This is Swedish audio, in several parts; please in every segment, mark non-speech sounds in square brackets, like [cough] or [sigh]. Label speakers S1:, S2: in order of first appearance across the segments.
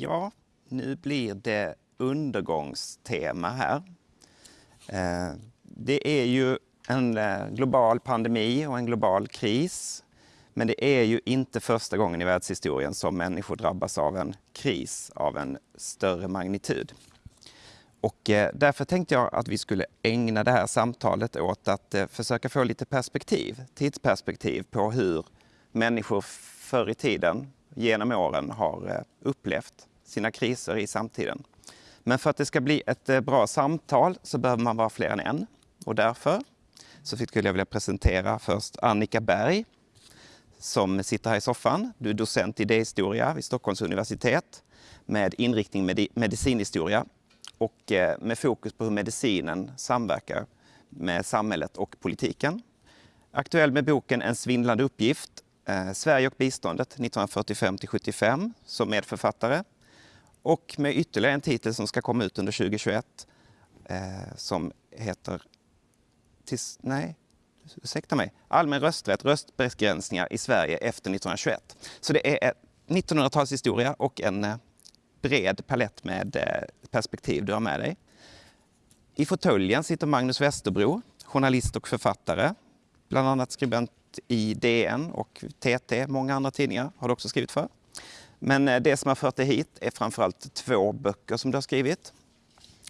S1: Ja, nu blir det undergångstema här. Eh, det är ju en eh, global pandemi och en global kris. Men det är ju inte första gången i världshistorien som människor drabbas av en kris av en större magnitud. Och eh, därför tänkte jag att vi skulle ägna det här samtalet åt att försöka få lite perspektiv, tidsperspektiv på hur människor förr i tiden genom åren har upplevt sina kriser i samtiden. Men för att det ska bli ett eh, bra samtal så behöver man vara fler än en. Och därför så skulle jag vilja presentera först Annika Berg som sitter här i soffan. Du är docent i idéhistoria vid Stockholms universitet med inriktning med medicinhistoria och eh, med fokus på hur medicinen samverkar med samhället och politiken. Aktuell med boken En svindlande uppgift, eh, Sverige och biståndet 1945 till 75 som medförfattare och med ytterligare en titel som ska komma ut under 2021 eh, som heter tis, nej, ursäkta mig, Allmän rösträtt, röstbegränsningar i Sverige efter 1921. Så det är 1900-talshistoria och en eh, bred palett med eh, perspektiv du har med dig. I fåtöljen sitter Magnus Westerbro, journalist och författare. Bland annat skribent i DN och TT, många andra tidningar har du också skrivit för. Men eh, det som har fört dig hit är framförallt två böcker som du har skrivit.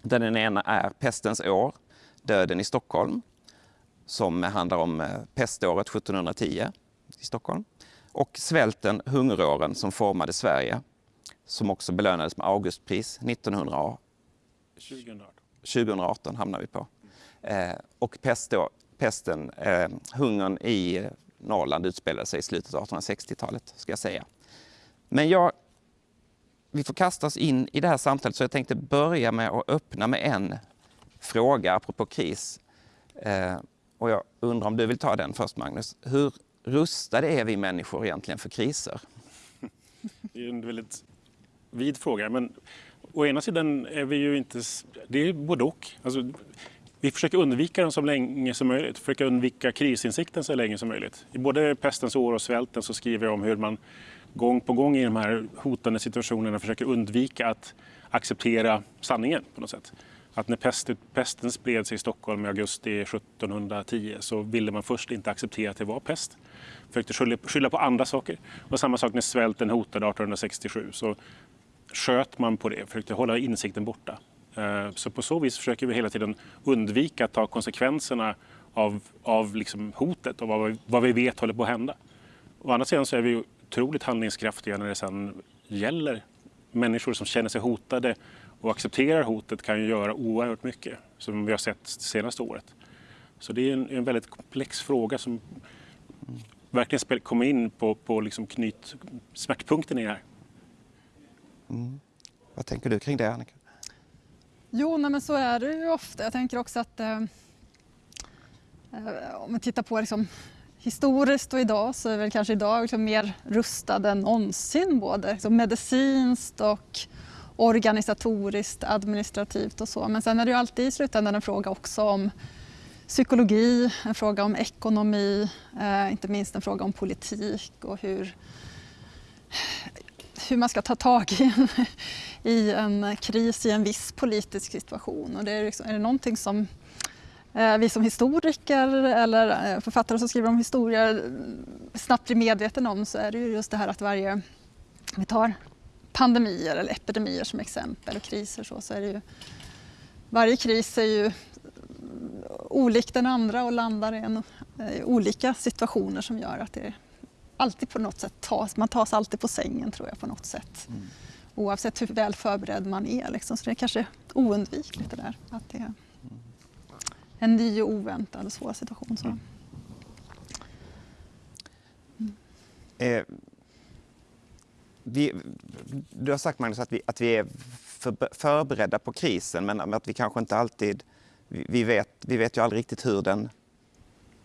S1: Den ena är Pestens år, Döden i Stockholm, som handlar om eh, peståret 1710 i Stockholm. Och Svälten, hungeråren som formade Sverige, som också belönades med Augustpris 1918. 2018. 2018 hamnar vi på. Eh, och pesten, eh, hungern i Norrland utspelade sig i slutet av 1860-talet, ska jag säga. Men jag, vi får kasta oss in i det här samtalet så jag tänkte börja med att öppna med en fråga apropå kris. Eh, och jag undrar om du vill ta den först Magnus. Hur rustade är vi människor egentligen för kriser? [laughs]
S2: Det är en väldigt vid fråga. Men å ena sidan är vi ju inte... Det är både och. Alltså, vi försöker undvika den så länge som möjligt. Försöker undvika krisinsikten så länge som möjligt. I både pestens år och svälten så skriver jag om hur man gång på gång i de här hotande situationerna försöker undvika att acceptera sanningen på något sätt. Att när pesten, pesten spred sig i Stockholm i augusti 1710 så ville man först inte acceptera att det var pest. Försökte skylla, skylla på andra saker. Och samma sak när svälten hotade 1867 så sköt man på det, försökte hålla insikten borta. Eh, så på så vis försöker vi hela tiden undvika att ta konsekvenserna av, av liksom hotet och vad, vad vi vet håller på att hända. Å andra sidan så är vi otroligt handlingskraftiga när det sen gäller. Människor som känner sig hotade och accepterar hotet kan ju göra oerhört mycket, som vi har sett det senaste året. Så det är en, en väldigt komplex fråga som verkligen kommer in på, på liksom knyt, smärtpunkten i det här.
S1: Mm. Vad tänker du kring det, Annika?
S3: Jo, nej, men så är det ju ofta. Jag tänker också att eh, eh om vi tittar på liksom, historiskt och idag så är väl kanske idag liksom mer rustad än någonsin både liksom medicinskt och organisatoriskt, administrativt och så. Men sen är det ju alltid i slutändan en fråga också om psykologi, en fråga om ekonomi, eh, inte minst en fråga om politik och hur, hur man ska ta tag i en, i en kris i en viss politisk situation. Och det är, liksom, är det någonting som vi som historiker eller eh, författare som skriver om historia snabbt blir medvetna om så är det ju just det här att varje, vi tar pandemier eller epidemier som exempel och kriser så, så är det ju, varje kris är ju olik den andra och landar i en, eh, olika situationer som gör att det alltid på något sätt tas, man tas alltid på sängen tror jag på något sätt. Mm. Oavsett hur väl förberedd man är liksom. så det är kanske oundvikligt det där. Att det, en ny och oväntad och svår situation. Så. Mm.
S1: Eh, vi, du har sagt Magnus att vi, att vi är för, förberedda på krisen men att vi kanske inte alltid, vi, vi, vet, vi vet ju aldrig riktigt hur den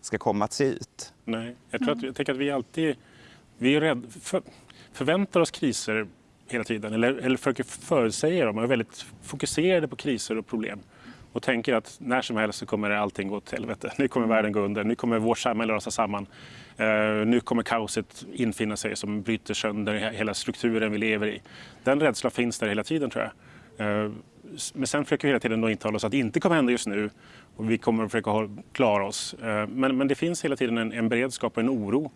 S1: ska komma att se ut.
S2: Nej, jag, tror att, jag tänker att vi alltid vi är rädd, för, förväntar oss kriser hela tiden eller, eller försöker förutsäga dem och är väldigt fokuserade på kriser och problem. Och tänker att när som helst så kommer allting gå åt helvete. Nu kommer världen gå under, nu kommer vårt samhälle rasa samman. Uh, nu kommer kaoset infinna sig som bryter sönder hela strukturen vi lever i. Den rädslan finns där hela tiden tror jag. Uh, men sen försöker vi hela tiden då intala oss att det inte kommer hända just nu och vi kommer att försöka klara oss. Uh, men, men det finns hela tiden en, en beredskap och en oro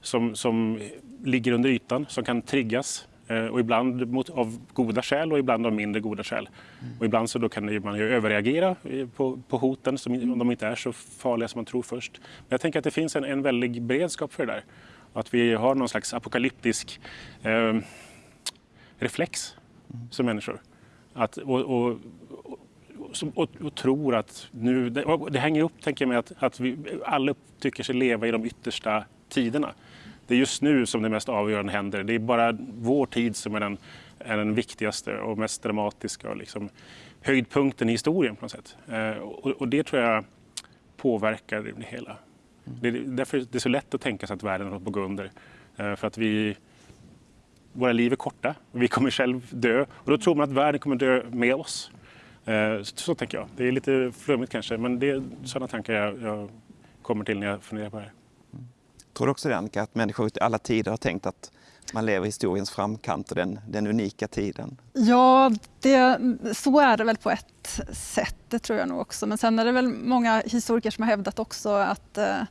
S2: som, som ligger under ytan, som kan triggas och ibland mot, av goda skäl och ibland av mindre goda skäl. Mm. Och ibland så då kan man ju överreagera på, på hoten som, om de inte är så farliga som man tror först. Men jag tänker att det finns en, en väldig beredskap för det där. Att vi har någon slags apokalyptisk eh, reflex mm. som människor. Att, och, och, och, och, tror att nu, det, det hänger upp tänker jag med att, att vi alla tycker sig leva i de yttersta tiderna det är just nu som det mest avgörande händer. Det är bara vår tid som är den, är den viktigaste och mest dramatiska och liksom höjdpunkten i historien på något sätt. Eh, och, och, det tror jag påverkar det hela. Mm. Det är därför det är så lätt att tänka sig att världen håller på att gå under. Eh, för att vi, våra liv är korta och vi kommer själv dö. Och då tror man att världen kommer dö med oss. Eh, så, så tänker jag. Det är lite flummigt kanske, men det är sådana tankar jag, jag kommer till när jag funderar på det här.
S1: Tror du också det Annika, att människor i alla tider har tänkt att man lever i historiens framkant och den, den unika tiden?
S3: Ja, det, så är det väl på ett sätt, det tror jag nog också. Men sen är det väl många historiker som har hävdat också att eh,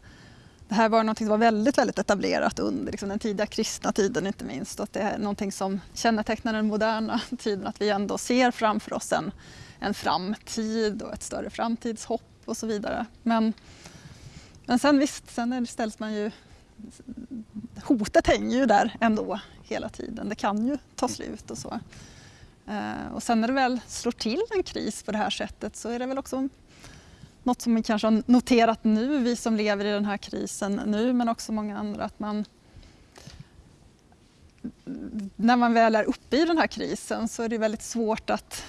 S3: det här var något som var väldigt, väldigt etablerat under liksom, den tidiga kristna tiden inte minst. Och att det är någonting som kännetecknar den moderna tiden, att vi ändå ser framför oss en, en framtid och ett större framtidshopp och så vidare. Men, men sen visst, sen ställs man ju hotet hänger ju där ändå hela tiden. Det kan ju ta slut och så. Eh, och sen när det väl slår till en kris på det här sättet så är det väl också något som vi kanske har noterat nu, vi som lever i den här krisen nu, men också många andra, att man när man väl är uppe i den här krisen så är det väldigt svårt att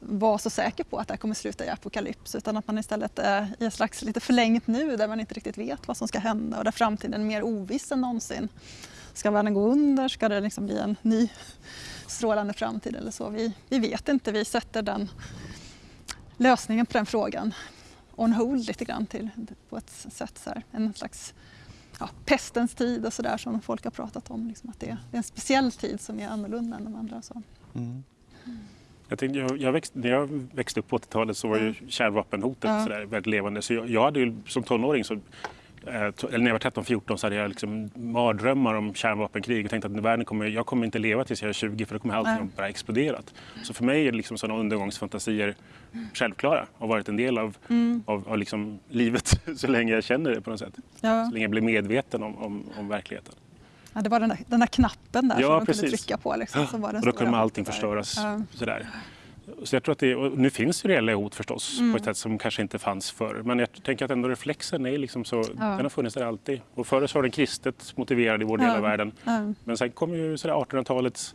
S3: vara så säker på att det här kommer sluta i apokalyps utan att man istället är i ett slags lite förlängt nu där man inte riktigt vet vad som ska hända och där framtiden är mer oviss än någonsin. Ska världen gå under? Ska det liksom bli en ny strålande framtid eller så? Vi, vi vet inte. Vi sätter den lösningen på den frågan on hold lite grann till, på ett sätt. Så här. En slags ja, pestens tid och sådär som folk har pratat om. Liksom att det, det, är en speciell tid som är annorlunda än de andra. Så. Mm.
S2: Jag tänkte, jag, jag växt, när jag växte upp på 80-talet så var ju kärnvapenhotet ja. sådär, väldigt levande. Så jag, jag hade ju som tonåring, så, eh, eller när jag var 13-14 så hade jag liksom mardrömmar om kärnvapenkrig och tänkte att världen kommer, jag kommer inte leva tills jag är 20 för då kommer allting ja. bara exploderat. Så för mig är liksom sådana undergångsfantasier självklära och varit en del av, mm. av, av liksom livet [laughs] så länge jag känner det på något sätt. Ja. Så länge jag blir medveten om, om, om verkligheten.
S3: Ja, det var den där, den där knappen där ja, som man kunde trycka på. Liksom,
S2: som var den och då kunde allting förstöras. Ja. Sådär. Så jag tror att det, nu finns ju reella hot förstås mm. på ett sätt som kanske inte fanns förr. Men jag tänker att ändå reflexen är liksom så, ja. den har funnits där alltid. Och förr så var den kristet motiverad i vår del av världen. Men sen kom ju 1800-talets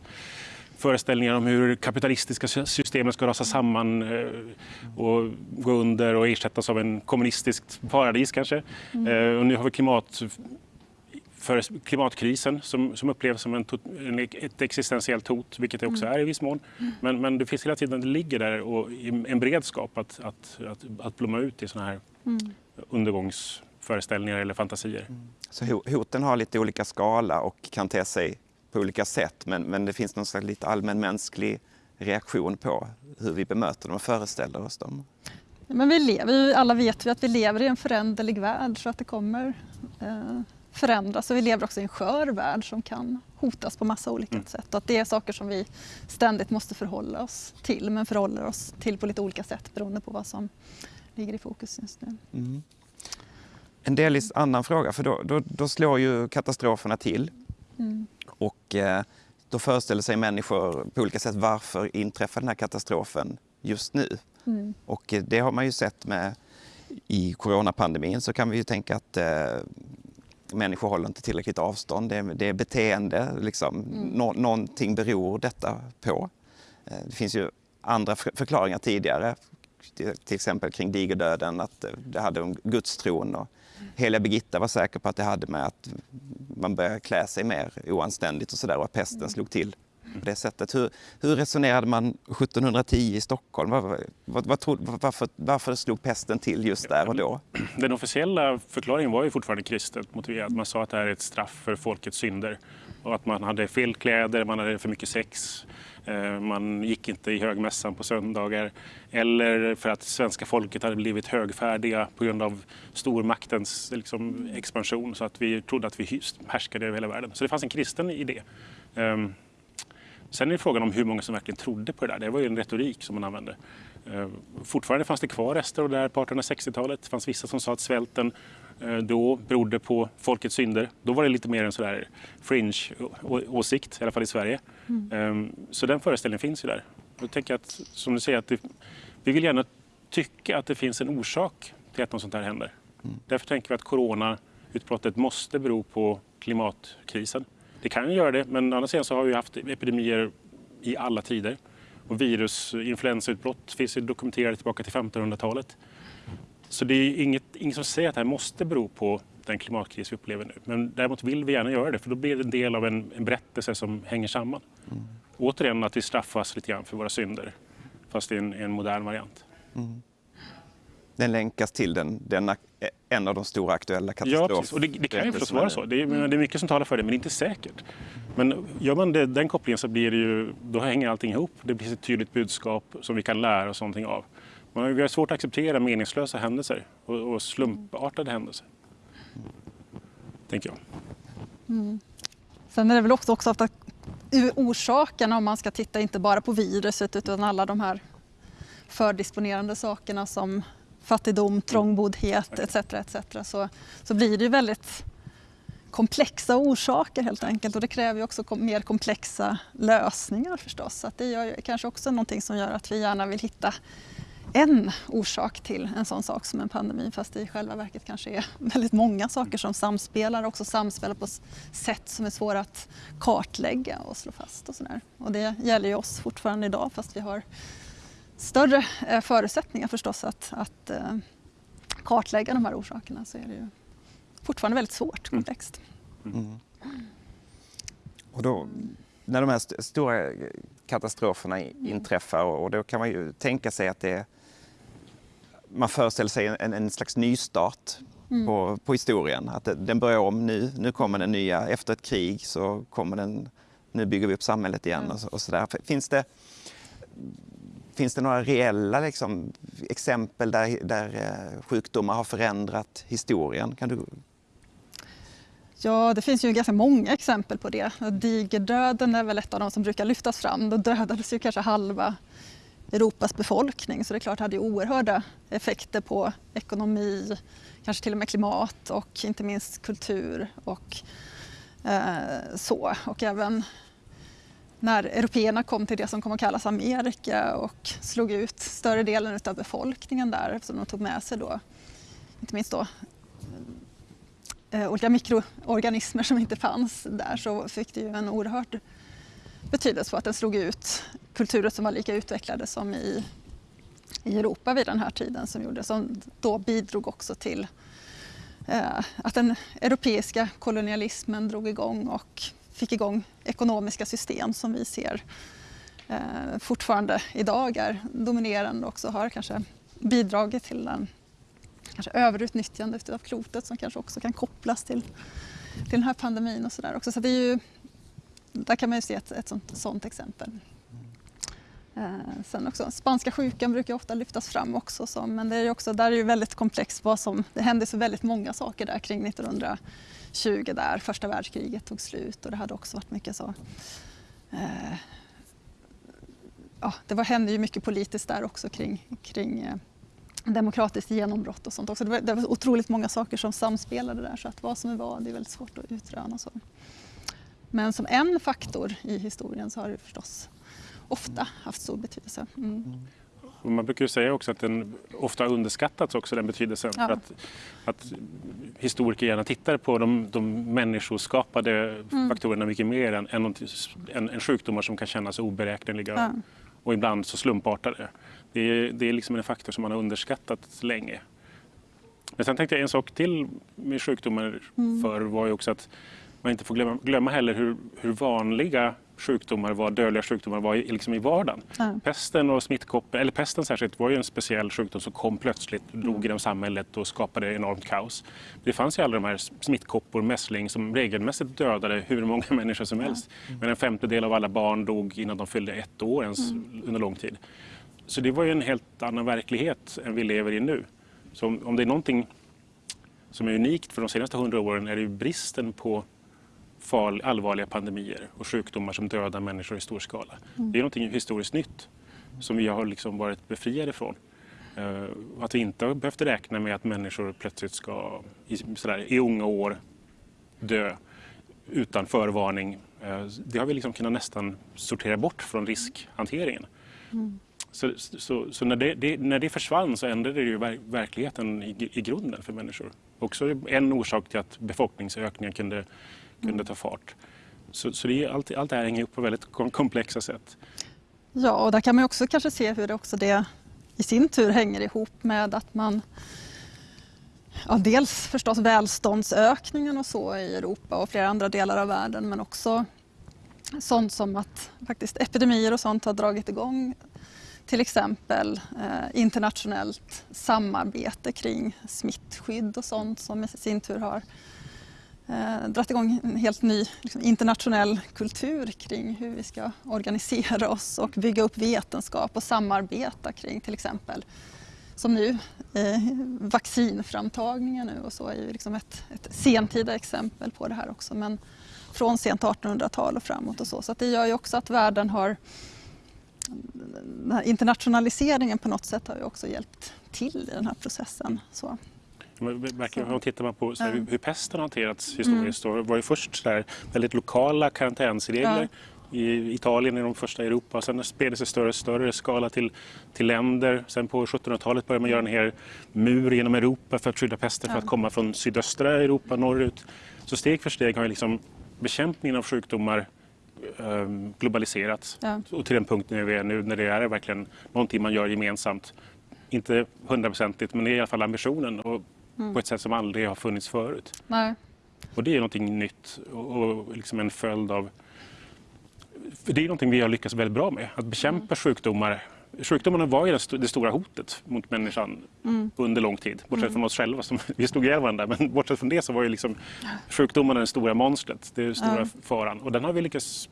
S2: föreställningar om hur kapitalistiska systemen ska rasa samman eh, och gå under och ersättas av en kommunistiskt paradis kanske. Mm. Eh, och nu har vi klimat för klimatkrisen som, som upplevs som en, en, ett existentiellt hot, vilket det också mm. är i viss mån. Men, men det finns hela tiden, det ligger där och en beredskap att, att, att, att blomma ut i sådana här mm. undergångsföreställningar eller fantasier. Mm.
S1: Så hoten har lite olika skala och kan te sig på olika sätt men, men det finns någon slags lite allmänmänsklig reaktion på hur vi bemöter dem och föreställer oss dem.
S3: Men vi lever, alla vet vi att vi lever i en föränderlig värld så att det kommer eh, förändras och vi lever också i en skör värld som kan hotas på massa olika mm. sätt. Och att det är saker som vi ständigt måste förhålla oss till men förhåller oss till på lite olika sätt beroende på vad som ligger i fokus just nu. Mm.
S1: En delvis annan fråga, för då, då, då slår ju katastroferna till. Mm. Och eh, då föreställer sig människor på olika sätt varför inträffar den här katastrofen just nu? Mm. Och eh, det har man ju sett med i coronapandemin så kan vi ju tänka att eh, människor håller inte tillräckligt avstånd. Det är, det är beteende, liksom. Mm. Nå, någonting beror detta på. Eh, det finns ju andra förklaringar tidigare, till exempel kring digerdöden, att det hade om gudstron. Och heliga Birgitta var säker på att det hade med att man började klä sig mer oanständigt och sådär och att pesten mm. slog till på det sättet. Hur, hur resonerade man 1710 i Stockholm? Var, var, var, varför, varför slog pesten till just där och då? [clears throat]
S2: Den officiella förklaringen var ju fortfarande kristet motiverad. Man sa att det här är ett straff för folkets synder och att man hade fel kläder, man hade för mycket sex, eh, man gick inte i högmässan på söndagar eller för att svenska folket hade blivit högfärdiga på grund av stormaktens liksom, expansion så att vi trodde att vi härskade över hela världen. Så det fanns en kristen idé. Sen är frågan om hur många som verkligen trodde på det där. Det var ju en retorik som man använde. Ehm, fortfarande fanns det kvar rester av det här på 1860-talet. Det fanns vissa som sa att svälten Eh, då berodde på folkets synder. Då var det lite mer en sådär fringe åsikt, i alla fall i Sverige. Mm. Ehm, så den föreställningen finns ju där. Jag tänker att, som du säger, att det, vi vill gärna tycka att det finns en orsak till att något sånt här händer. Mm. Därför tänker vi att coronautbrottet måste bero på klimatkrisen. Det kan göra det, men å andra sidan så har vi haft epidemier i alla tider. Och virus, influensautbrott finns ju dokumenterade tillbaka till 1500-talet. Så det är inget, inget som säger att det här måste bero på den klimatkris vi upplever nu. Men däremot vill vi gärna göra det för då blir det en del av en, en berättelse som hänger samman. Mm. Återigen att vi straffas lite grann för våra synder fast i en, en modern variant. Mm.
S1: Den länkas till den, den, en av de stora aktuella katastroferna.
S2: Ja, precis. och det, det kan ju förstås vara så. Det är, det är mycket som talar för det, men det är inte säkert. Men gör man det, den kopplingen så blir det ju, då hänger allting ihop. Det blir ett tydligt budskap som vi kan lära oss någonting av. Vi har svårt att acceptera meningslösa händelser och, och slumpartade händelser. Tänker jag.
S3: Mm. Sen är det väl också, också att orsakerna om man ska titta inte bara på viruset utan alla de här fördisponerande sakerna som fattigdom, trångboddhet etc. etc. Så, så blir det ju väldigt komplexa orsaker helt enkelt och det kräver ju också mer komplexa lösningar förstås. Så det är kanske också någonting som gör att vi gärna vill hitta en orsak till en sån sak som en pandemi fast det i själva verket kanske är väldigt många saker som samspelar och också samspelar på sätt som är svåra att kartlägga och slå fast och sådär. Och det gäller ju oss fortfarande idag fast vi har större eh, förutsättningar förstås att, att eh, kartlägga de här orsakerna så är det ju fortfarande väldigt svårt, mm. komplext. Mm.
S1: Och då, när de här st stora katastroferna inträffar och då kan man ju tänka sig att det man föreställer sig en, en slags nystart mm. på, på historien. Att den börjar om nu, nu kommer den nya, efter ett krig så kommer den, nu bygger vi upp samhället igen mm. och, och sådär. Finns det, finns det några reella liksom, exempel där, där eh, sjukdomar har förändrat historien? Kan du...
S3: Ja, det finns ju ganska många exempel på det. Digerdöden är väl ett av de som brukar lyftas fram. Då dödades ju kanske halva Europas befolkning så det är klart det hade oerhörda effekter på ekonomi, kanske till och med klimat och inte minst kultur och eh, så. Och även när européerna kom till det som kom att kallas Amerika och slog ut större delen av befolkningen där eftersom de tog med sig då, inte minst då eh, olika mikroorganismer som inte fanns där så fick det ju en oerhörd betydelse för att den slog ut kulturer som var lika utvecklade som i, i Europa vid den här tiden som, gjorde, som då bidrog också till eh, att den europeiska kolonialismen drog igång och fick igång ekonomiska system som vi ser eh, fortfarande idag är dominerande och också har kanske bidragit till den kanske överutnyttjandet av klotet som kanske också kan kopplas till, till den här pandemin och sådär också. Så det är ju där kan man ju se ett, ett sånt, sånt exempel. Eh, sen också, spanska sjukan brukar ofta lyftas fram också, så, men det är också, där är ju väldigt komplext. Vad som, det hände så väldigt många saker där kring 1900, 20 där första världskriget tog slut och det hade också varit mycket så eh, ja, det var, hände ju mycket politiskt där också kring, kring eh, demokratiskt genombrott och sånt också. Det var, det var otroligt många saker som samspelade där så att vad som är vad det är väldigt svårt att utröna. Så. Men som en faktor i historien så har det förstås ofta haft stor betydelse. Mm. mm.
S2: Man brukar säga också att den ofta underskattats också den betydelsen. Ja. Att, att historiker gärna tittar på de, de människoskapade mm. faktorerna mycket mer än, än, än, än sjukdomar som kan kännas oberäkneliga ja. och ibland så slumpartade. Det är, det är liksom en faktor som man har underskattat länge. Men sen tänkte jag en sak till med sjukdomar mm. för var ju också att man inte får glömma, glömma heller hur, hur vanliga sjukdomar var, dödliga sjukdomar var i, liksom i vardagen.
S3: Ja.
S2: Pesten och smittkoppor, eller pesten särskilt, var ju en speciell sjukdom som kom plötsligt, drog genom samhället och skapade enormt kaos. Det fanns ju alla de här smittkoppor, mässling, som regelmässigt dödade hur många [laughs] människor som helst. Men en femtedel av alla barn dog innan de fyllde ett år ens under lång tid. Så det var ju en helt annan verklighet än vi lever i nu. Så om, om det är någonting som är unikt för de senaste hundra åren är det ju bristen på farl, allvarliga pandemier och sjukdomar som dödar människor i stor skala. Det är någonting historiskt nytt som vi har liksom varit befriade från. Eh, att vi inte har behövt räkna med att människor plötsligt ska i, sådär, i unga år dö utan förvarning. Eh, det har vi liksom kunnat nästan sortera bort från riskhanteringen. Så, så, så när, det, det, när det försvann så ändrade det ju ver, verkligheten i, i grunden för människor. Också en orsak till att befolkningsökningen kunde, kunde ta fart. Så, så det är, allt, allt det här hänger ihop på väldigt komplexa sätt.
S3: Ja, och där kan man också kanske se hur det också det i sin tur hänger ihop med att man Ja, dels förstås välståndsökningen och så i Europa och flera andra delar av världen men också sånt som att faktiskt epidemier och sånt har dragit igång till exempel eh, internationellt samarbete kring smittskydd och sånt som i sin tur har eh, dragit igång en helt ny liksom, internationell kultur kring hur vi ska organisera oss och bygga upp vetenskap och samarbeta kring till exempel som nu eh, vaccinframtagningen nu och så är ju liksom ett, ett sentida exempel på det här också men från sent 1800-tal och framåt och så. Så att det gör ju också att världen har den här internationaliseringen på något sätt har ju också hjälpt till i den här processen. Så.
S2: Verkligen, om tittar man på här,
S3: Ja.
S2: hur, pesten hanterats historiskt så var ju först så där, väldigt lokala karantänsregler. I Italien är de första i Europa. Sen spred det sig större och större skala till, till länder. Sen på 1700-talet började man göra en hel mur genom Europa för att skydda pesten för
S3: Ja.
S2: att komma från sydöstra Europa norrut. Så steg för steg har liksom bekämpningen av sjukdomar ehm, globaliserats.
S3: Ja.
S2: Och till den punkten vi är nu när det är verkligen någonting man gör gemensamt. Inte hundraprocentigt men det är i alla fall ambitionen och på ett sätt som aldrig har funnits förut.
S3: Nej.
S2: Och det är någonting nytt och, liksom en följd av... För det är någonting vi har lyckats väldigt bra med, att bekämpa sjukdomar. Sjukdomarna var ju det, sto- det stora hotet mot människan under lång tid. Bortsett från oss själva, som [laughs] vi stod ihjäl varandra. Men bortsett från det så var ju liksom sjukdomarna det stora monstret, det stora faran. Och den har vi lyckats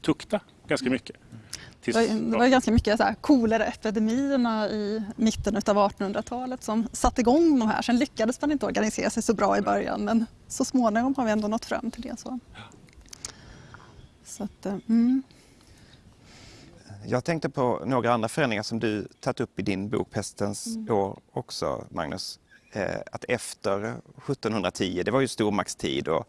S2: tukta ganska mycket. Tills,
S3: Det var, det var ganska mycket koleraepidemierna i mitten av 1800-talet som satte igång de här. Sen lyckades man inte organisera sig så bra i början men så småningom har vi ändå nått fram till det. Så, så att, eh, mm.
S1: Jag tänkte på några andra förändringar som du tagit upp i din bok Pestens år också, Magnus. Eh, att efter 1710, det var ju stormaktstid och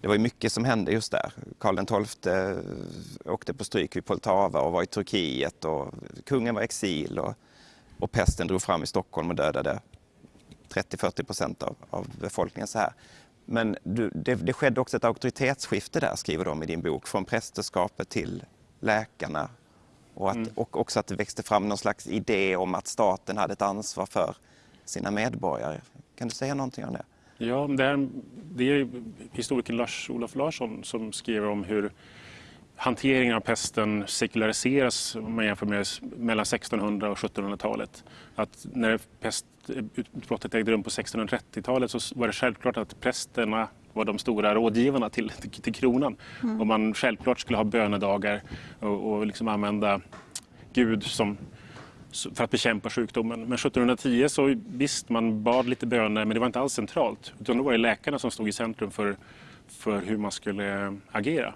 S1: det var ju mycket som hände just där. Karl XII eh, åkte på stryk vid Poltava och var i Turkiet och kungen var i exil och, och pesten drog fram i Stockholm och dödade 30-40 procent av, av befolkningen. så här. Men du, det, det skedde också ett auktoritetsskifte där, skriver de i din bok, från prästerskapet till läkarna. Och, att, och också att det växte fram någon slags idé om att staten hade ett ansvar för sina medborgare. Kan du säga någonting om det?
S2: Ja, det, här, det är historikern Lars-Olof Larsson som skriver om hur hanteringen av pesten sekulariseras om man jämför med mellan 1600 och 1700-talet. Att när pestutbrottet ägde rum på 1630-talet så var det självklart att prästerna var de stora rådgivarna till, till, till kronan. Och man självklart skulle ha bönedagar och, och liksom använda Gud som, för att bekämpa sjukdomen. Men 1710 så visst, man bad lite böner men det var inte alls centralt. Utan då var det läkarna som stod i centrum för, för hur man skulle agera.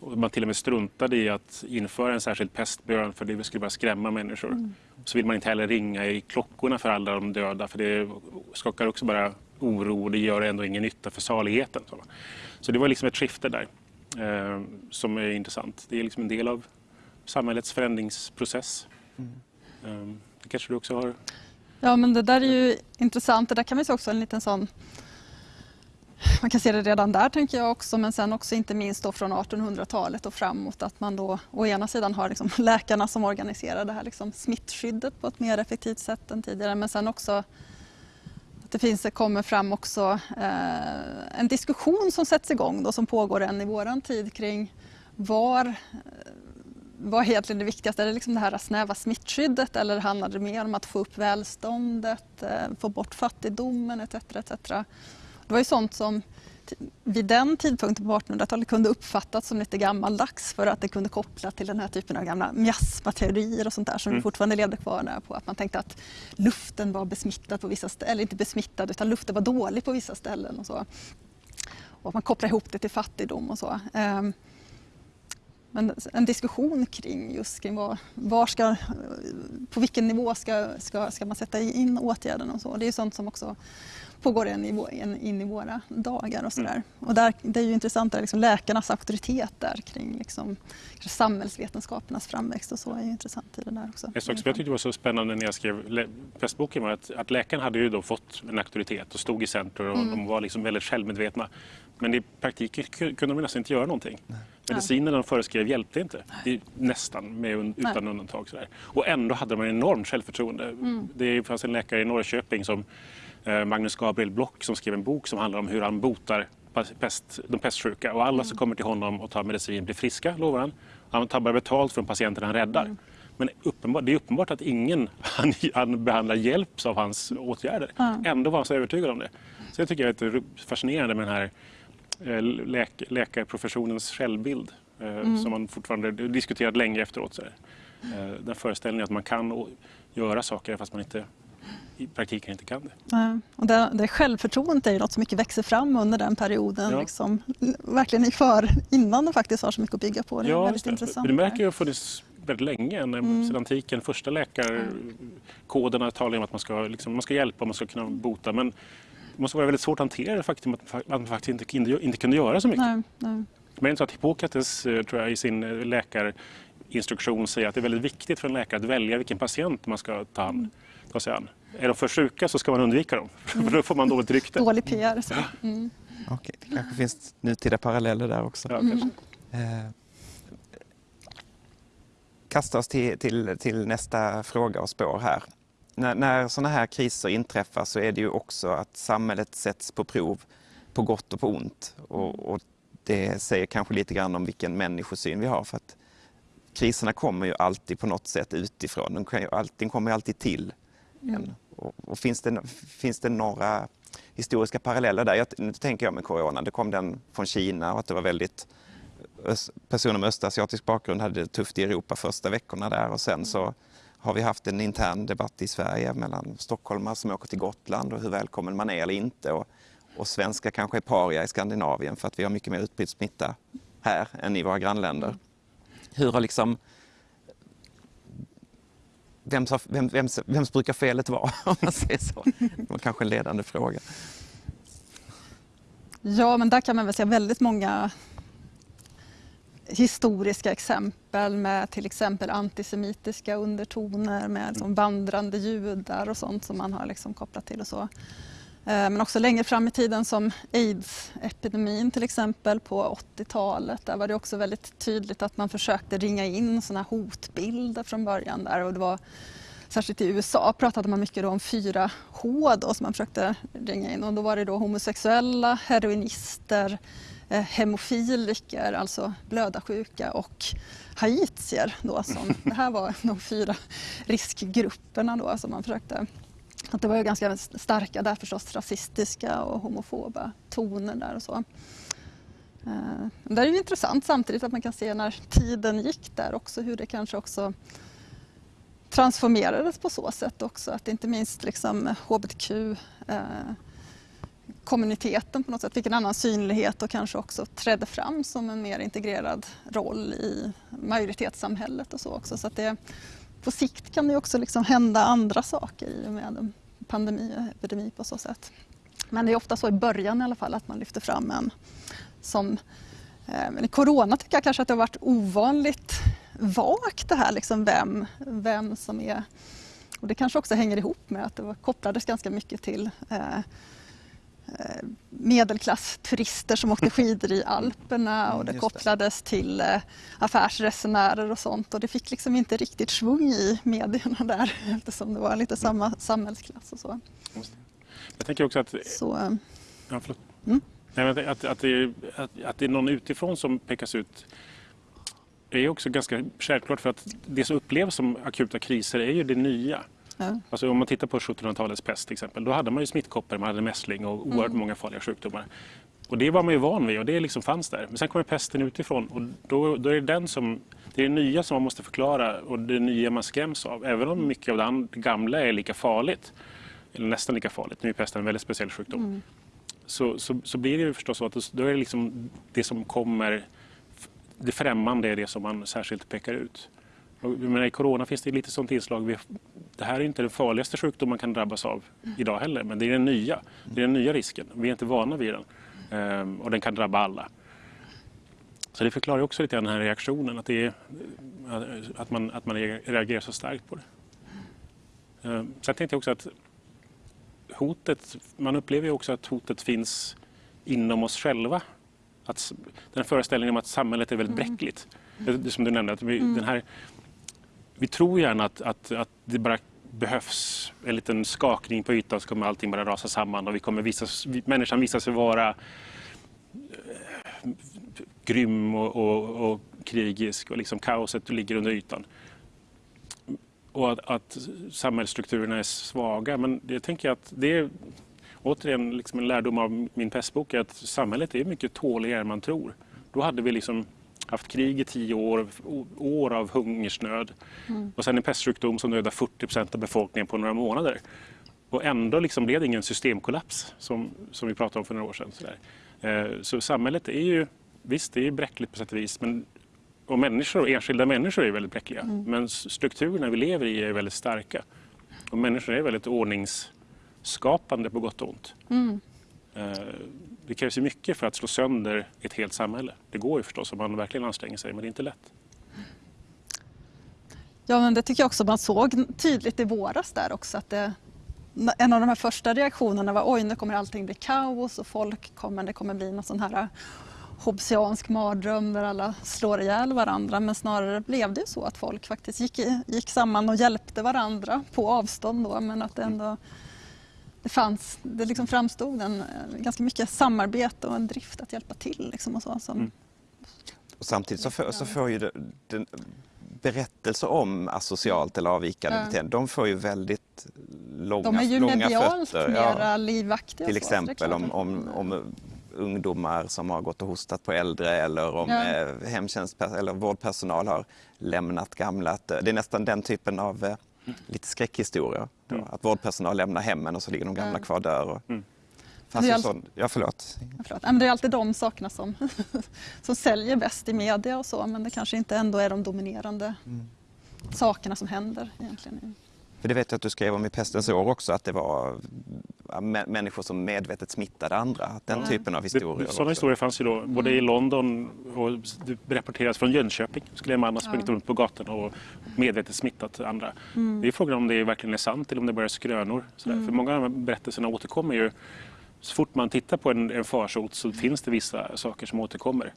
S2: Och man till och med struntade i att införa en särskild pestbön för det skulle bara skrämma människor. Så vill man inte heller ringa i klockorna för alla de döda för det skakar också bara oro och det gör ändå ingen nytta för saligheten. Så, det var liksom ett skifte där eh, som är intressant. Det är liksom en del av samhällets förändringsprocess. Eh, Ehm, det kanske du också har?
S3: Ja men det där är ju intressant. Det där kan man se också en liten sån man kan se det redan där tänker jag också men sen också inte minst då från 1800-talet och framåt att man då å ena sidan har liksom [laughs] läkarna som organiserar det här liksom smittskyddet på ett mer effektivt sätt än tidigare men sen också att det finns, det kommer fram också eh, en diskussion som sätts igång då, som pågår än i våran tid kring var eh, vad är egentligen det viktigaste? Är det liksom det här snäva smittskyddet eller handlar det mer om att få upp välståndet, eh, få bort fattigdomen etc. etc. Det var ju sånt som vid den tidpunkten på 1800-talet kunde uppfattas som lite gammaldags för att det kunde koppla till den här typen av gamla miasmateorier och sånt där som mm. fortfarande levde kvar där på att man tänkte att luften var besmittad på vissa ställen, eller inte besmittad utan luften var dålig på vissa ställen och så. Och man kopplar ihop det till fattigdom och så. Men en diskussion kring just kring var, var ska, på vilken nivå ska, ska, ska man sätta in åtgärderna och så. Det är sånt som också pågår in i, in i våra dagar och sådär. Mm. Och där, det är ju intressant, där liksom läkarnas auktoritet där kring liksom, samhällsvetenskapernas framväxt och så är ju intressant i det där också.
S2: En sak som jag tyckte var så spännande när jag skrev pestboken var att, att läkarna hade ju då fått en auktoritet och stod i centrum och mm. de var liksom väldigt självmedvetna. Men i praktiken kunde de nästan inte göra någonting. Nej. Medicinen de föreskrev hjälpte inte, Nej. nästan med, utan Nej. undantag. Sådär. Och ändå hade man enormt självförtroende. Mm. Det fanns en läkare i Norrköping som Eh, Magnus Gabriel Block som skrev en bok som handlar om hur han botar pest, de pestsjuka. Och alla mm. som kommer till honom och tar medicin blir friska, lovar han. Han tar bara betalt från patienten han räddar. Mm. Men det är uppenbart att ingen [laughs] han, han behandlar hjälps av hans åtgärder. Ändå var han så övertygad om det. Så jag tycker det är fascinerande med den här läk, läkarprofessionens självbild eh, mm. som man fortfarande diskuterat länge efteråt. Så Den föreställningen att man kan göra saker fast man inte i praktiken inte kan det.
S3: Ja, och det, det självförtroendet är ju något som mycket växer fram under den perioden. Ja. Liksom, verkligen för, innan de faktiskt har så mycket att bygga på. Det är
S2: ja,
S3: väldigt det. intressant.
S2: Det märker ju har funnits väldigt länge. Mm. Sedan antiken, första läkarkoderna talar om att man ska, liksom, man ska hjälpa, man ska kunna bota. Men det måste vara väldigt svårt att hantera det faktum att man faktiskt inte, inte, inte kunde göra så mycket. Nej, nej. Men det är så att Hippokrates eh, tror jag, i sin eh, läkarinstruktion säger att det är väldigt viktigt för en läkare att välja vilken patient man ska ta, hand, ta sig an är de för sjuka så ska man undvika dem, mm. [laughs] för då får man dåligt rykte.
S3: Dålig PR. Så. Mm.
S1: Okej, det kanske finns nutida paralleller där också. Ja, mm. eh, kasta oss till, till, till, nästa fråga och spår här. När, när sådana här kriser inträffar så är det ju också att samhället sätts på prov på gott och på ont. Och, och det säger kanske lite grann om vilken människosyn vi har. För att kriserna kommer ju alltid på något sätt utifrån. De, kan ju alltid, kommer alltid till Mm. Och, och, finns, det, finns det några historiska paralleller där? Jag, nu tänker jag med corona, det kom den från Kina och att det var väldigt personer med östasiatisk bakgrund hade det tufft i Europa första veckorna där och sen så har vi haft en intern debatt i Sverige mellan stockholmare som åker till Gotland och hur välkommen man är eller inte. Och, och svenskar kanske är paria i Skandinavien för att vi har mycket mer utbredd smitta här än i våra grannländer. Hur har liksom vems, vem, vems, vems brukar felet vara? [laughs] Om man säger så. Det var kanske en ledande fråga.
S3: Ja, men där kan man väl se väldigt många historiska exempel med till exempel antisemitiska undertoner med liksom vandrande judar och sånt som man har liksom kopplat till och så. Eh, men också längre fram i tiden som aids-epidemin till exempel på 80-talet. Där var det också väldigt tydligt att man försökte ringa in sådana hotbilder från början där och det var Särskilt i USA pratade man mycket om 4H då, som man försökte ringa in och då var det då homosexuella, heroinister, hemofiliker, alltså blödarsjuka och haitier. Då, som, [laughs] det här var de fyra riskgrupperna då, som man försökte att det var ju ganska starka där förstås rasistiska och homofoba toner där och så. Eh, det är ju intressant samtidigt att man kan se när tiden gick där också hur det kanske också transformerades på så sätt också att inte minst liksom hbtq eh, kommuniteten på något sätt fick en annan synlighet och kanske också trädde fram som en mer integrerad roll i majoritetssamhället och så också. Så att det, på sikt kan det också liksom hända andra saker i och med en pandemi och epidemi på så sätt. Men det är ofta så i början i alla fall att man lyfter fram en som eh, men i corona tycker jag kanske att det har varit ovanligt vagt det här liksom vem, vem som är och det kanske också hänger ihop med att det kopplades ganska mycket till Eh, medelklassturister som åkte skidor i Alperna och det kopplades till eh, affärsresenärer och sånt och det fick liksom inte riktigt svung i medierna där [laughs] eftersom det var lite samma samhällsklass och så.
S2: Jag tänker också att...
S3: Så, eh,
S2: Ja, förlåt.
S3: Mm.
S2: Nej, men att, att, det, att, att det är någon utifrån som pekas ut är också ganska självklart för att det som upplevs som akuta kriser är ju det nya.
S3: Ja.
S2: Alltså om man tittar på 1700-talets pest till exempel, då hade man ju smittkoppor, man hade mässling och oerhört många farliga sjukdomar. Och det var man ju van vid och det liksom fanns där. Men sen kommer pesten utifrån och då, då är det den som, det är det nya som man måste förklara och det nya man skräms av. Även om mycket av det gamla är lika farligt, eller nästan lika farligt, nu är pesten en väldigt speciell sjukdom. Så, så, så blir det ju förstås så att då är det liksom det som kommer, det främmande är det som man särskilt pekar ut. Menar, I corona finns det lite sånt inslag. Det här är inte den farligaste sjukdom man kan drabbas av idag heller, men det är den nya. Det är den nya risken. Vi är inte vana vid den. Ehm, och den kan drabba alla. Så det förklarar också lite grann den här reaktionen, att, är, att, man, att man reagerar så starkt på det. Ehm, sen tänkte jag också att hotet, man upplever ju också att hotet finns inom oss själva. Att, den här föreställningen om att samhället är väldigt bräckligt. Det, det som du nämnde, att vi, den här, vi tror gärna att, att, att det bara behövs en liten skakning på ytan så kommer allting bara rasa samman och vi kommer visa, människan visar sig vara eh, grym och, och, och krigisk och liksom kaoset ligger under ytan. Och att, att samhällsstrukturerna är svaga. Men det tänker jag att det är återigen liksom en lärdom av min pestbok är att samhället är mycket tåligare än man tror. Då hade vi liksom haft krig i tio år, år av hungersnöd och sen en pestsjukdom som dödar 40 procent av befolkningen på några månader. Och ändå liksom blev det ingen systemkollaps som, som vi pratade om för några år sedan. Sådär. Eh, Så samhället är ju, visst det är bräckligt på sätt och vis, men, och människor, enskilda människor är väldigt bräckliga. Men s- strukturerna vi lever i är väldigt starka. Och människor är väldigt ordningsskapande på gott och ont. Eh, Eh, det krävs ju mycket för att slå sönder ett helt samhälle. Det går ju förstås om man verkligen anstränger sig, men det är inte lätt.
S3: Ja, men det tycker jag också man såg tydligt i våras där också att det, en av de här första reaktionerna var oj nu kommer allting bli kaos och folk kommer, det kommer bli någon sån här eh, hobbesiansk mardröm där alla slår ihjäl varandra men snarare blev det ju så att folk faktiskt gick, gick samman och hjälpte varandra på avstånd då men att det ändå det fanns, det liksom framstod en, eh, ganska mycket samarbete och en drift att hjälpa till liksom och så. Som,
S2: Mm.
S1: Och samtidigt så får, så får ju det, den, berättelser om asocialt eller avvikande
S3: Ja.
S1: beteende, de får ju väldigt långa,
S3: De är ju
S1: långa
S3: medialt
S1: fötter.
S3: mera livaktiga.
S1: Till exempel om, om, om ungdomar som har gått och hostat på äldre eller om
S3: Ja.
S1: eh, hemtjänst eller vårdpersonal har lämnat gamla. Det är nästan den typen av eh, lite skräckhistorier. Då,
S2: Mm.
S1: Att vårdpersonal lämnar hemmen och så ligger de gamla kvar där. Och,
S2: Mm.
S1: fanns
S3: Det alltså-
S1: sån, ja, förlåt.
S3: Ja, förlåt. Ja, men det är alltid de sakerna som, [laughs] som säljer bäst i media och så men det kanske inte ändå är de dominerande
S1: Mm.
S3: sakerna som händer egentligen.
S1: För det vet jag att du skrev om i Pestens år också, att det var människor som medvetet smittade andra. Den
S3: Ja.
S1: typen av historier.
S2: Sådana historier fanns ju då både i London och det rapporteras från Jönköping. Skulle en man ha sprungit
S3: Ja.
S2: runt på gatan och medvetet smittat andra. Det är frågan om det verkligen är sant eller om det bara är skrönor. Sådär. För många av de här berättelserna återkommer ju. Så fort man tittar på en, en farsot så finns det vissa saker som återkommer.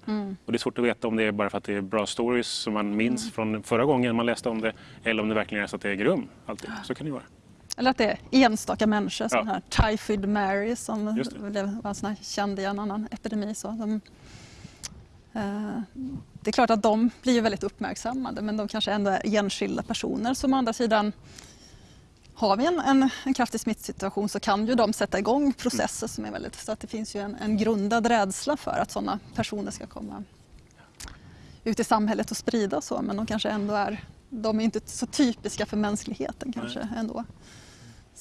S2: Och det är svårt att veta om det är bara för att det är bra stories som man minns från förra gången man läste om det eller om det verkligen är så att det äger rum. Alltid. Så kan det vara.
S3: Eller att det är enstaka människor,
S2: Ja.
S3: sån här Typhoid Mary som blev var sån känd i en annan epidemi. Så de, eh, det är klart att de blir väldigt uppmärksammade men de kanske ändå är enskilda personer som å andra sidan har vi en, en, en kraftig smittsituation så kan ju de sätta igång processer som är väldigt... Så att det finns ju en, en grundad rädsla för att sådana personer ska komma ut i samhället och sprida och så men de kanske ändå är... De är inte så typiska för mänskligheten kanske ändå.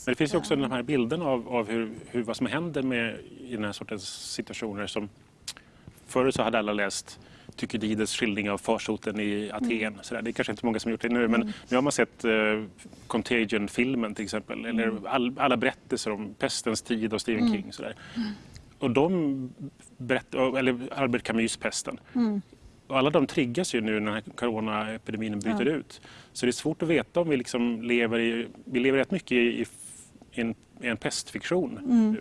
S2: Men det finns ju också den här bilden av, av hur, hur, vad som händer med, i den här sortens situationer. Som, förr så hade alla läst Thukydides skildring av farsoten i Aten. Så där. Det är kanske inte många som gjort det nu, men nu har man sett eh, Contagion-filmen till exempel. Eller all, alla berättelser om pestens tid och Stephen King. Så där. Och de berätt, eller Albert Camus Pesten. Och alla de triggas ju nu när coronaepidemin bryter
S3: Ja.
S2: ut. Så det är svårt att veta om vi liksom lever i... Vi lever rätt mycket i, i, en, i en pestfiktion. nu.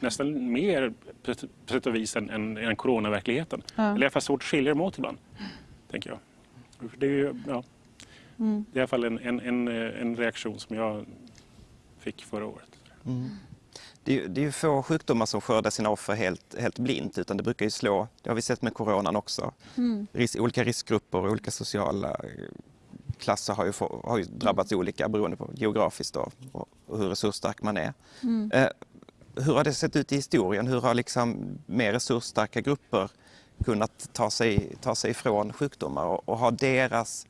S2: Nästan mer på sätt- och vis än, än, än coronaverkligheten.
S3: Ja.
S2: Eller i alla fall svårt att skilja dem åt ibland. Tänker jag. Det är, ju, ja,
S3: Mm.
S2: det är i alla fall en, en, en, en reaktion som jag fick förra året.
S1: det, är, det är ju få sjukdomar som skördar sina offer helt, helt blint utan det brukar ju slå, det har vi sett med coronan också. Mm. Ris, olika riskgrupper och olika sociala eh, klasser har ju, få, har ju drabbats mm. olika beroende på geografiskt då, och, och hur resursstark man är. Mm. Eh, hur har det sett ut i historien? Hur har liksom mer resursstarka grupper kunnat ta sig, ta sig ifrån sjukdomar och, och ha deras,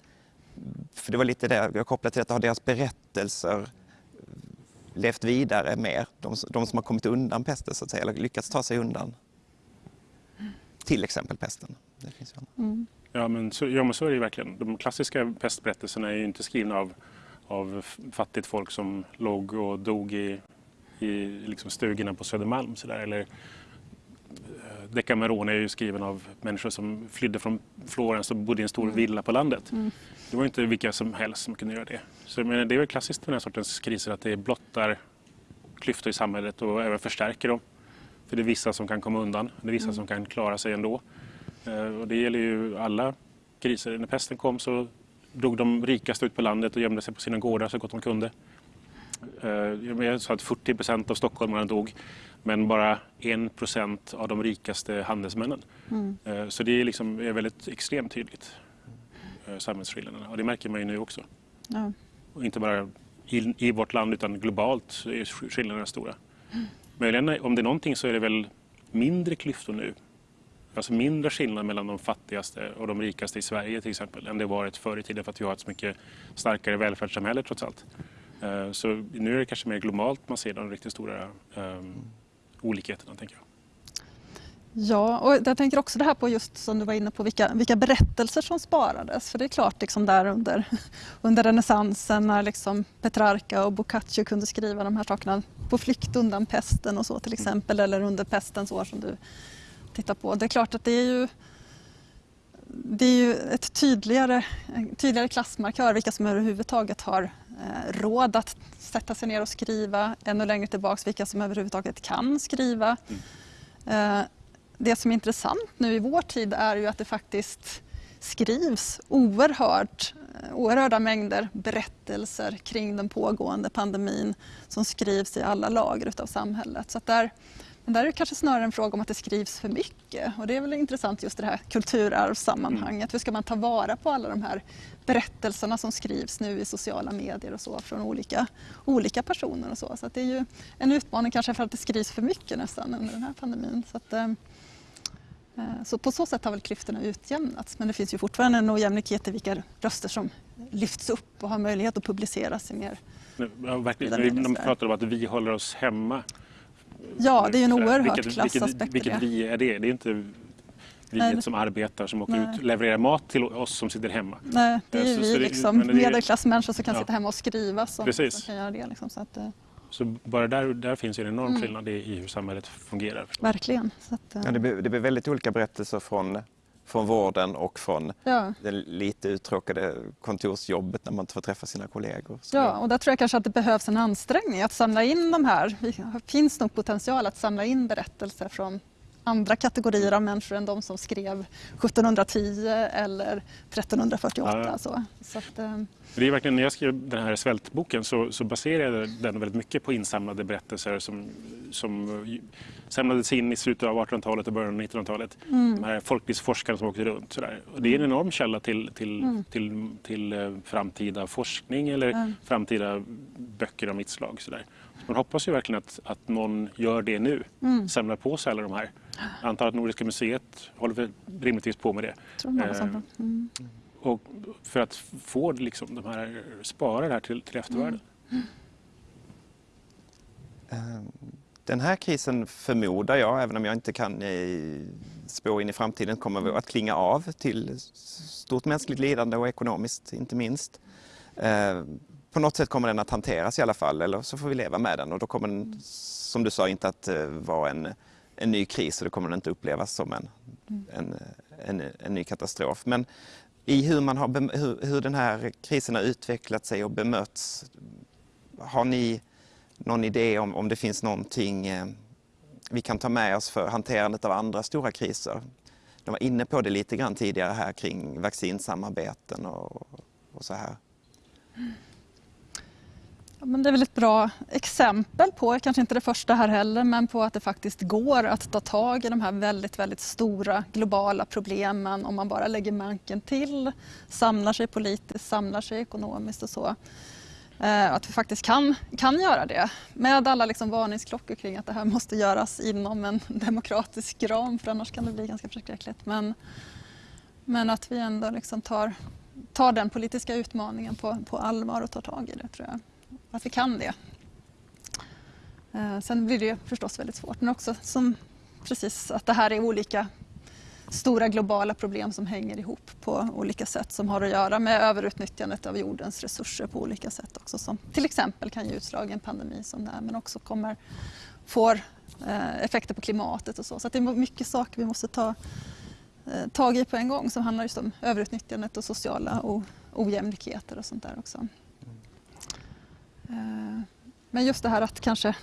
S1: för det var lite det jag kopplade till detta, har deras berättelser levt vidare mer, de, de som har kommit undan pesten så att säga, eller lyckats ta sig undan. Till exempel pesten. Det finns
S2: mm. ja, men så, ja men så är det verkligen. De klassiska pestberättelserna är ju inte skrivna av, av fattigt folk som låg och dog i, i liksom stugorna på Södermalm. Så där, eller, eh, Decameron är ju skriven av människor som flydde från Florens och bodde i en stor mm. villa på landet. Mm. Det var inte vilka som helst som kunde göra det. Så men det är väl klassiskt för den här sortens kriser att det blottar klyftor i samhället och även förstärker dem. För det är vissa som kan komma undan, det är vissa mm. som kan klara sig ändå. Eh, och det gäller ju alla kriser. När pesten kom så drog de rikaste ut på landet och gömde sig på sina gårdar så gott de kunde. Eh, jag sa att 40 procent av stockholmarna dog men bara 1 procent av de rikaste handelsmännen. Mm. Eh, så det är, liksom, är väldigt extremt tydligt. Eh, samhällsskillnaderna. Och det märker man ju nu också. Ja. Och inte bara i, i, vårt land utan globalt är skillnaderna stora. Mm. Möjligen om det är någonting så är det väl mindre klyftor nu. Alltså mindre skillnad mellan de fattigaste och de rikaste i Sverige till exempel än det varit förr i tiden för att vi har ett så mycket starkare välfärdssamhälle trots allt. Eh, så nu är det kanske mer globalt man ser de riktigt stora um, olikheterna tänker jag.
S3: Ja, och jag tänker också det här på just som du var inne på vilka, vilka berättelser som sparades. För det är klart liksom där under, [laughs] under renässansen när liksom Petrarca och Boccaccio kunde skriva de här sakerna på flykt undan pesten och så till exempel eller under pestens år som du tittar på. Det är klart att det är ju det är ju ett tydligare, tydligare klassmarkör vilka som överhuvudtaget har råd att sätta sig ner och skriva. Ännu längre tillbaks vilka som överhuvudtaget kan skriva. Mm. Eh, det som är intressant nu i vår tid är ju att det faktiskt skrivs oerhört, oerhörda mängder berättelser kring den pågående pandemin som skrivs i alla lager av samhället. Så där, men där är det kanske snarare en fråga om att det skrivs för mycket och det är väl intressant just det här kulturarvssammanhanget. Hur ska man ta vara på alla de här berättelserna som skrivs nu i sociala medier och så från olika, olika personer och så. Så det är ju en utmaning kanske för att det skrivs för mycket nästan under den här pandemin. Så att, eh, Eh, så på så sätt har väl klyftorna utjämnats men det finns ju fortfarande en ojämlikhet i vilka röster som lyfts upp och har möjlighet att publiceras i mer
S2: ja, verkligen. De pratar om att vi håller oss hemma.
S3: Ja, det är ju en oerhört vilket, klassaspekt
S2: vilket, vilket vi är det? Det är inte vi Nej. som arbetar som åker Nej. ut och levererar mat till oss som sitter hemma.
S3: Nej, det är ju så, vi så liksom, medelklassmänniskor som kan ja. sitta hemma och skriva som, som kan göra det. Liksom, så att, eh,
S2: så bara där, där finns en enorm mm. skillnad i, hur samhället fungerar.
S3: Verkligen.
S1: Att, uh... ja, det, blir, det blir väldigt olika berättelser från, från vården och från ja. det lite uttråkade kontorsjobbet när man inte får träffa sina kollegor.
S3: Så ja, och där tror jag kanske att det behövs en ansträngning att samla in de här. Det finns nog potential att samla in berättelser från andra kategorier av människor än de som skrev 1710 eller 1348. Ja. Så. Så att, eh,
S2: det är verkligen, när jag skrev den här svältboken så, så baserade jag den väldigt mycket på insamlade berättelser som, som samlades in i slutet av 1800-talet och början av 1900-talet. Mm. De här folklivsforskarna som åkte runt. Sådär. Och det är en enorm källa till, till, mm. till, till, till eh, framtida forskning eller mm. framtida böcker av mitt slag. Sådär. Man hoppas ju verkligen att, att någon gör det nu, mm. samlar på sig alla de här. Jag antar att Nordiska museet håller rimligtvis på med det.
S3: Eh, mm.
S2: Och för att få liksom, de här, spara det här till, till eftervärlden. Mm.
S1: Mm. den här krisen förmodar jag, även om jag inte kan spå in i framtiden, kommer att klinga av till stort mänskligt lidande och ekonomiskt inte minst. Eh, på något sätt kommer den att hanteras i alla fall, eller så får vi leva med den och då kommer den, som du sa, inte att eh, vara en, en ny kris och det kommer den inte upplevas som en, en, en, en ny katastrof. Men i hur, man har, hur, hur den här krisen har utvecklat sig och bemötts, har ni någon idé om, om det finns någonting eh, vi kan ta med oss för hanterandet av andra stora kriser? De var inne på det lite grann tidigare här kring vaccinsamarbeten och, och så här.
S3: Mm. Men det är väl ett bra exempel på, kanske inte det första här heller, men på att det faktiskt går att ta tag i de här väldigt, väldigt stora globala problemen om man bara lägger manken till, samlar sig politiskt, samlar sig ekonomiskt och så. Eh, att vi faktiskt kan, kan göra det med alla liksom varningsklockor kring att det här måste göras inom en [laughs] demokratisk ram för annars kan det bli ganska förskräckligt. Men, men att vi ändå liksom tar, tar den politiska utmaningen på, på allvar och tar tag i det tror jag. Att vi kan det. Eh, sen blir det förstås väldigt svårt men också som precis att det här är olika stora globala problem som hänger ihop på olika sätt som har att göra med överutnyttjandet av jordens resurser på olika sätt också som till exempel kan ge utslag i en pandemi som det här men också kommer, får eh, effekter på klimatet och så. Så det är mycket saker vi måste ta eh, tag i på en gång som handlar just om överutnyttjandet och sociala ojämlikheter och sånt där också. Eh, men just det här att kanske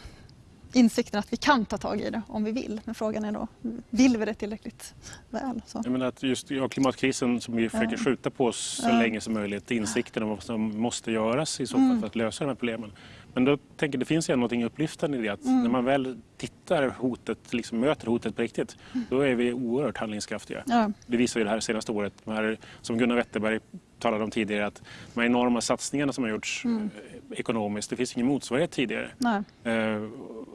S3: insikten att vi kan ta tag i det om vi vill. Men frågan är då, vill vi det tillräckligt väl? Så.
S2: Jag menar att just ja, klimatkrisen som vi försöker skjuta på så länge som möjligt, insikten om vad som måste göras i så fall mm. för att lösa de här problemen. Men då tänker det finns ju något upplyftande i det att mm. när man väl tittar hotet, liksom möter hotet på riktigt, mm. då är vi oerhört handlingskraftiga. Ja. Det visar ju det här senaste året, här, som Gunnar Wetterberg talade om tidigare, att de här enorma satsningarna som har gjorts mm. Eh, ekonomiskt, det finns ingen motsvarighet tidigare. Eh,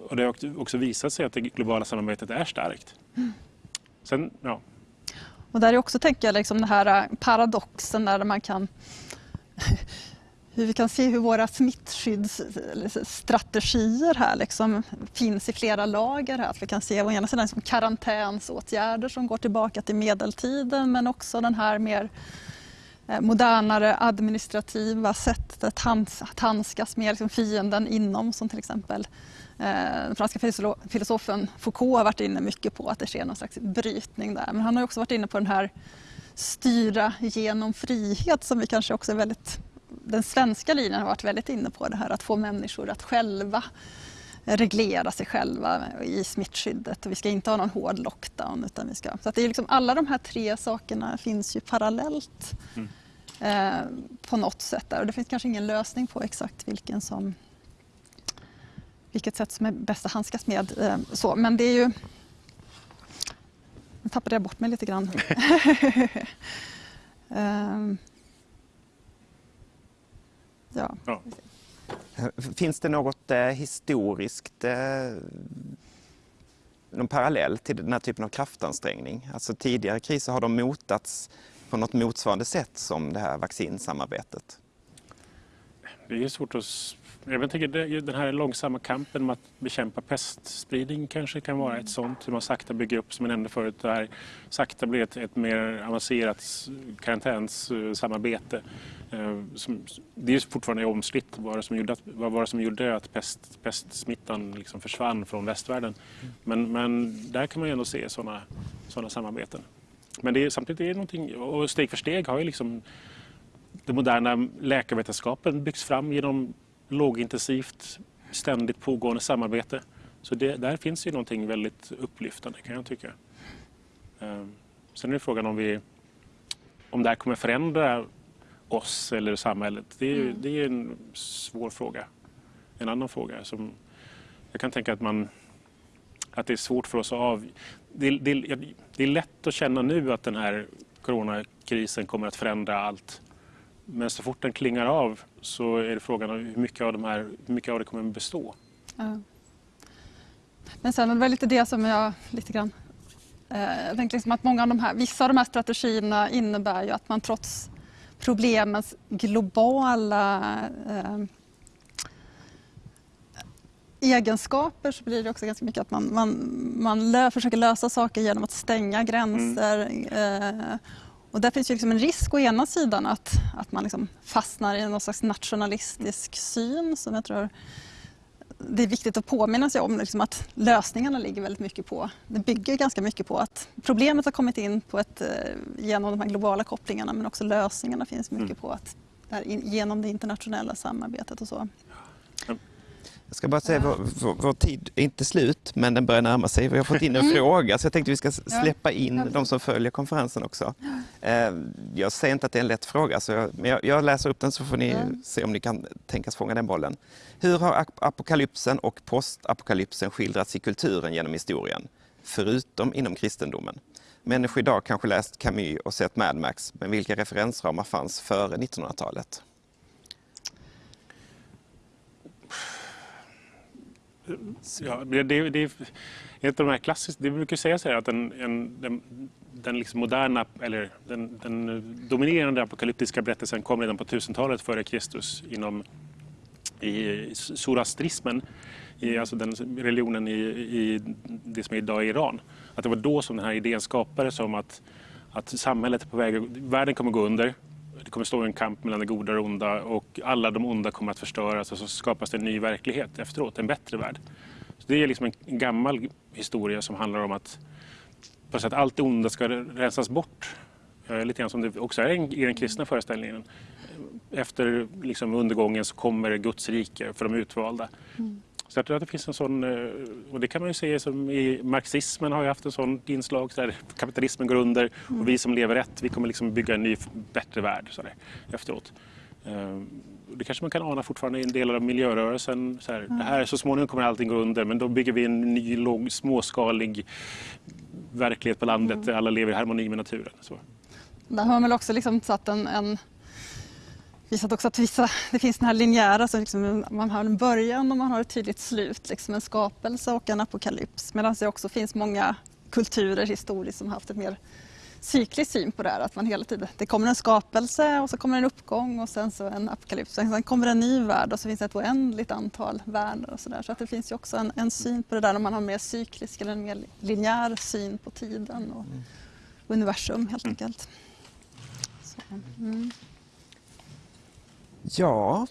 S2: och det har också visat sig att det globala samarbetet är starkt. Mm. Sen, ja.
S3: Och där är också, tänker jag, liksom den här eh, paradoxen där man kan hur vi kan se hur våra smittskyddsstrategier här liksom finns i flera lager. Här. Att vi kan se å ena sidan liksom karantänsåtgärder som går tillbaka till medeltiden men också den här mer eh, modernare administrativa sättet att, handskas med liksom fienden inom som till exempel den franska filosofen Foucault har varit inne mycket på att det sker någon slags brytning där. Men han har också varit inne på den här styra genom frihet som vi kanske också är väldigt den svenska linjen har varit väldigt inne på det här att få människor att själva reglera sig själva i smittskyddet och vi ska inte ha någon hård lockdown. Utan vi ska, så att det är liksom, alla de här tre sakerna finns ju parallellt mm. eh, på något sätt där och det finns kanske ingen lösning på exakt vilken som, vilket sätt som är bäst att handskas med. Eh, så, men det är ju... Nu tappade jag bort mig lite grann. [laughs] eh,
S1: Ja. ja. Finns det något eh, historiskt eh, någon parallell till den här typen av kraftansträngning? Alltså tidigare kriser har de motats på något motsvarande sätt som det här vaccinsamarbetet?
S2: Det är svårt att jag tänker den här långsamma kampen med att bekämpa pestspridning kanske kan vara ett sånt. Hur man sakta bygger upp, som jag nämnde förut, det här sakta blir ett, ett mer avancerat karantänssamarbete. Eh, det är fortfarande omstritt vad det som gjorde att, vad var det som gjorde att pest, pestsmittan liksom försvann från västvärlden. Men, men där kan man ju ändå se sådana såna samarbeten. Men det är, samtidigt är det någonting, och steg för steg har ju liksom den moderna läkarvetenskapen byggts fram genom lågintensivt, ständigt pågående samarbete. Så det, där finns ju någonting väldigt upplyftande kan jag tycka. Ehm, sen är det frågan om, vi, om det här kommer förändra oss eller samhället. Det är, mm. det är en svår fråga. En annan fråga som jag kan tänka att man att det är svårt för oss att av... Det, det, det är lätt att känna nu att den här coronakrisen kommer att förändra allt. Men så fort den klingar av så är det frågan om hur mycket av, de här, hur mycket av det kommer att bestå. Ja.
S3: Men sen det väl lite det som jag lite grann... Eh, jag tänkte liksom att många av de här, vissa av de här strategierna innebär ju att man trots problemens globala eh, egenskaper så blir det också ganska mycket att man, man, man lö, försöker lösa saker genom att stänga gränser mm. eh, och där finns ju liksom en risk å ena sidan att, att man liksom fastnar i någon slags nationalistisk syn som jag tror det är viktigt att påminna sig om liksom att lösningarna ligger väldigt mycket på, det bygger ganska mycket på att problemet har kommit in på ett, eh, genom de här globala kopplingarna men också lösningarna finns mycket mm. på att, genom det internationella samarbetet och så.
S1: Jag ska bara säga, vår, vår, vår tid är inte slut, men den börjar närma sig. Vi har fått in en fråga, så jag tänkte vi ska släppa in de som följer konferensen också. Eh, jag säger inte att det är en lätt fråga, så jag, men jag, jag läser upp den så får ni se om ni kan tänkas fånga den bollen. Hur har apokalypsen och postapokalypsen skildrats i kulturen genom historien? Förutom inom kristendomen. Människor idag kanske läst Camus och sett Mad Max, men vilka referensramar fanns före 1900-talet?
S2: Ja, det, det, det är ett av de här klassiska, det brukar sägas här att den, en, den, den liksom moderna, eller den, den, dominerande apokalyptiska berättelsen kom redan på 1000-talet före Kristus inom i zoroastrismen, i, alltså den religionen i, i det som är idag är Iran. Att det var då som den här idén skapades om att, att samhället är på väg, världen kommer gå under, det kommer stå en kamp mellan det goda och det onda och alla de onda kommer att förstöras och så skapas det en ny verklighet efteråt, en bättre värld. Så det är liksom en gammal historia som handlar om att, att allt det onda ska rensas bort. Lite grann som det också är i den kristna föreställningen. Efter liksom undergången så kommer Guds rike för de utvalda. Mm. Så jag tror att det finns en sån, eh, och det kan man ju se som i marxismen har ju haft en sån inslag, så där kapitalismen går under mm. och vi som lever rätt, vi kommer liksom bygga en ny bättre värld så där, efteråt. Eh, det kanske man kan ana fortfarande i en del av miljörörelsen. Så, här, mm. det här, så småningom kommer allting gå under men då bygger vi en ny låg, småskalig verklighet på landet mm. där alla lever i harmoni med naturen. Så.
S3: Där har man väl också liksom satt en, en visat också att vissa, det finns den här linjära, så liksom man har en början och man har ett tydligt slut, liksom en skapelse och en apokalyps. Medan det också finns många kulturer historiskt som har haft en mer cyklisk syn på det här. Att man hela tiden, det kommer en skapelse och så kommer en uppgång och sen så en apokalyps. Sen kommer en ny värld och så finns det ett oändligt antal världar och sådär. Så att det finns ju också en, en syn på det där när man har en mer cyklisk eller en mer linjär syn på tiden och mm. universum helt enkelt. Så, mm.
S1: Ja.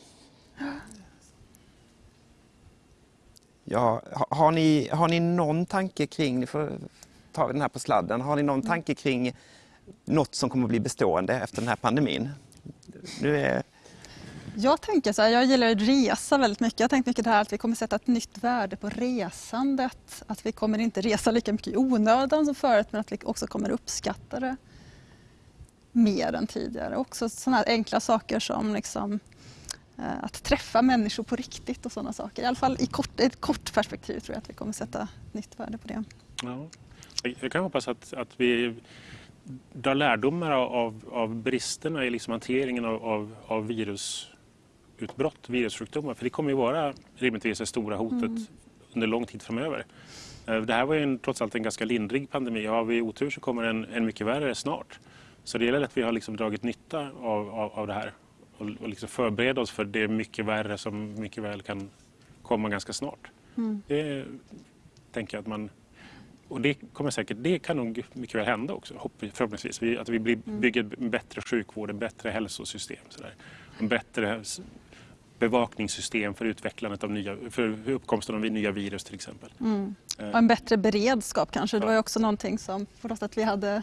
S1: Ja, har ni, har ni någon tanke kring, ni får ta den här på sladden, har ni någon mm. tanke kring något som kommer att bli bestående efter den här pandemin? Nu är...
S3: Jag tänker så här, jag gillar att resa väldigt mycket. Jag har tänkt mycket det här att vi kommer sätta ett nytt värde på resandet. Att vi kommer inte resa lika mycket i onödan som förut men att vi också kommer uppskatta det mer än tidigare. Också sådana enkla saker som liksom, eh, att träffa människor på riktigt och sådana saker. I alla fall i kort, ett kort perspektiv tror jag att vi kommer sätta nytt värde på det.
S2: Ja. Jag kan hoppas att, att vi drar lärdomar av, av bristerna i liksom hanteringen av, av, av virusutbrott, virussjukdomar. För det kommer ju vara rimligtvis det stora hotet mm. under lång tid framöver. Eh, det här var ju en, trots allt en ganska lindrig pandemi. Har vi otur så kommer en, en mycket värre snart. Så det gäller att vi har liksom dragit nytta av, av, av det här och, och liksom förbereda oss för det mycket värre som mycket väl kan komma ganska snart. Mm. Det tänker jag att man... Och det kommer säkert, det kan nog mycket väl hända också, förhoppningsvis. Vi, att vi mm. bygger en bättre sjukvård, en bättre hälsosystem. Så där. En bättre bevakningssystem för utvecklandet av nya, för uppkomsten av nya virus till exempel. Mm.
S3: Eh. Och en bättre beredskap kanske. Det var ju också någonting som för oss att vi hade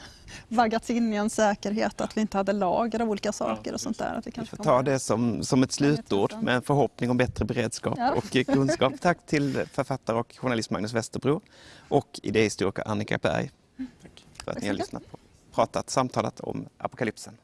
S3: vaggats in i en säkerhet, att vi inte hade lager av olika saker ja, och sånt där. Att
S1: vi, kanske vi får ta det som, som ett slutord med en förhoppning om bättre beredskap ja. och kunskap. Tack till författare och journalist Magnus Westerbro och idéhistoriker Annika Berg. Tack. För att ni har lyssnat på, pratat, samtalat om apokalypsen.